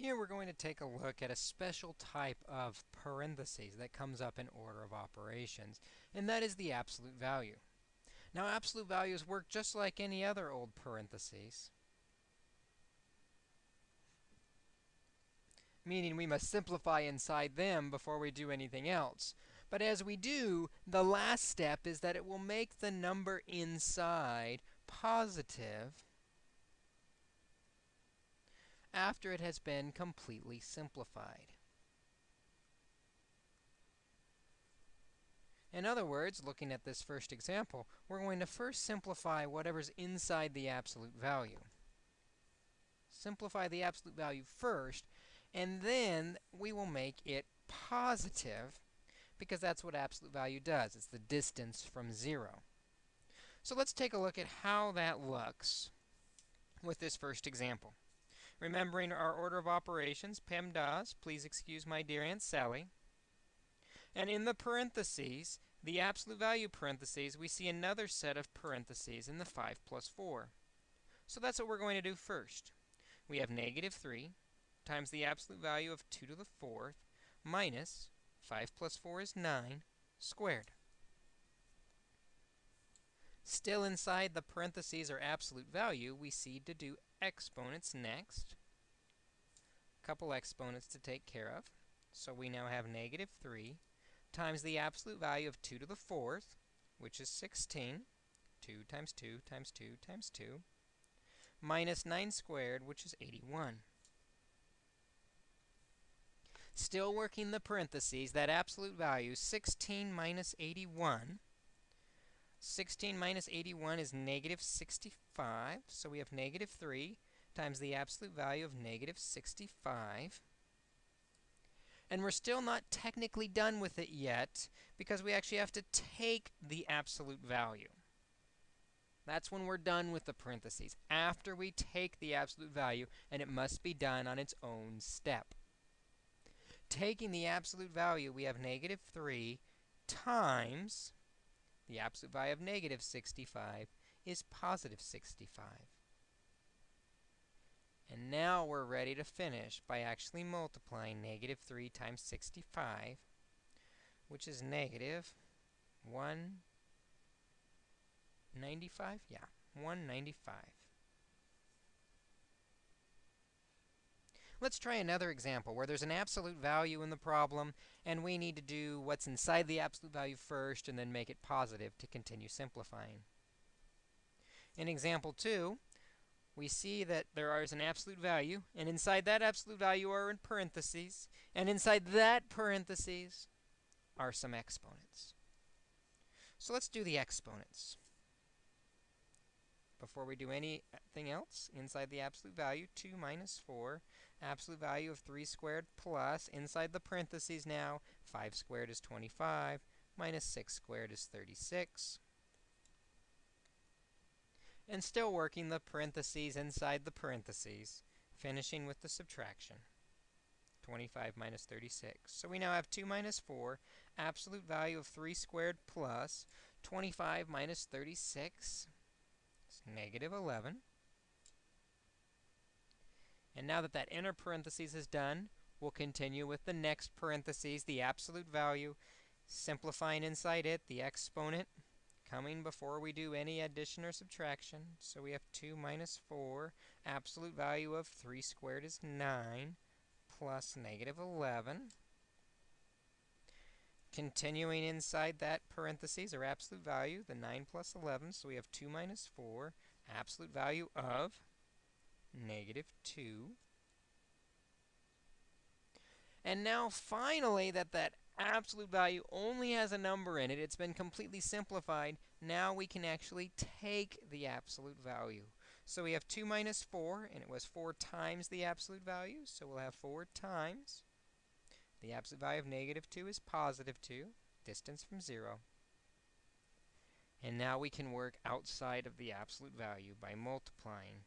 Here we're going to take a look at a special type of parentheses that comes up in order of operations, and that is the absolute value. Now, absolute values work just like any other old parentheses, meaning we must simplify inside them before we do anything else. But as we do, the last step is that it will make the number inside positive after it has been completely simplified. In other words, looking at this first example, we're going to first simplify whatever's inside the absolute value. Simplify the absolute value first, and then we will make it positive, because that's what absolute value does. It's the distance from 0. So let's take a look at how that looks with this first example. Remembering our order of operations, PEMDAS, please excuse my dear Aunt Sally. And in the parentheses, the absolute value parentheses, we see another set of parentheses in the 5 plus 4. So that's what we're going to do first. We have negative 3 times the absolute value of 2 to the 4th minus 5 plus 4 is 9 squared. Still inside the parentheses or absolute value, we see to do exponents next. A couple exponents to take care of. So we now have negative 3 times the absolute value of 2 to the 4th, which is 16. 2 times 2 times 2 times 2, minus 9 squared, which is 81. Still working the parentheses, that absolute value, 16 minus 81, 16 minus 81 is negative 65. So we have negative 3 times the absolute value of negative 65. And we're still not technically done with it yet, because we actually have to take the absolute value. That's when we're done with the parentheses, after we take the absolute value, and it must be done on its own step. Taking the absolute value, we have negative 3 times the absolute value of negative 65 is positive 65. And now we're ready to finish by actually multiplying negative 3 times 65, which is negative 195? Yeah, 195. Let's try another example where there's an absolute value in the problem, and we need to do what's inside the absolute value first and then make it positive to continue simplifying. In example 2, we see that there is an absolute value, and inside that absolute value are in parentheses, and inside that parentheses are some exponents. So let's do the exponents. Before we do anything else, inside the absolute value, 2 minus 4, absolute value of 3 squared plus, inside the parentheses now, 5 squared is 25, minus 6 squared is 36. And still working the parentheses inside the parentheses, finishing with the subtraction. 25 minus 36. So we now have 2 minus 4, absolute value of 3 squared plus 25 minus 36 negative 11. And now that that inner parentheses is done, we'll continue with the next parentheses, the absolute value, simplifying inside it, the exponent coming before we do any addition or subtraction. So we have 2 minus 4, absolute value of 3 squared is 9, plus negative 11. Continuing inside that parentheses, or absolute value, the 9 plus 11, so we have 2 minus 4, absolute value of negative 2. And now, finally, that that absolute value only has a number in it, it's been completely simplified, now we can actually take the absolute value. So we have 2 minus 4, and it was 4 times the absolute value, so we'll have 4 times the absolute value of negative 2 is positive 2, distance from 0. And now we can work outside of the absolute value by multiplying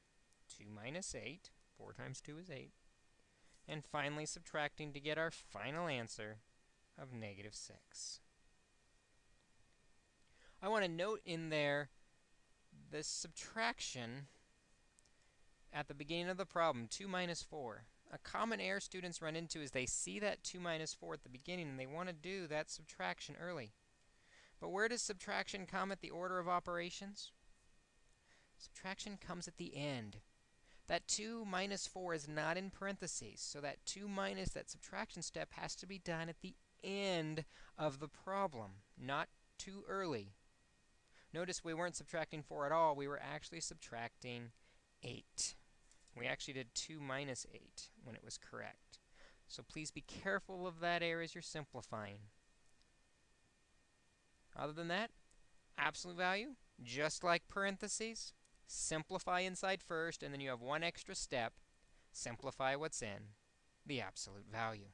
2 minus 8, 4 times 2 is 8, and finally subtracting to get our final answer of negative 6. I want to note in there this subtraction at the beginning of the problem, 2 minus 4. A common error students run into is they see that 2 minus 4 at the beginning and they want to do that subtraction early. But where does subtraction come at the order of operations? Subtraction comes at the end. That 2 minus 4 is not in parentheses, so that 2 minus that subtraction step has to be done at the end of the problem, not too early. Notice we weren't subtracting 4 at all, we were actually subtracting 8. Actually did 2 minus 8 when it was correct. So please be careful of that error as you're simplifying. Other than that, absolute value, just like parentheses, simplify inside first, and then you have one extra step, simplify what's in the absolute value.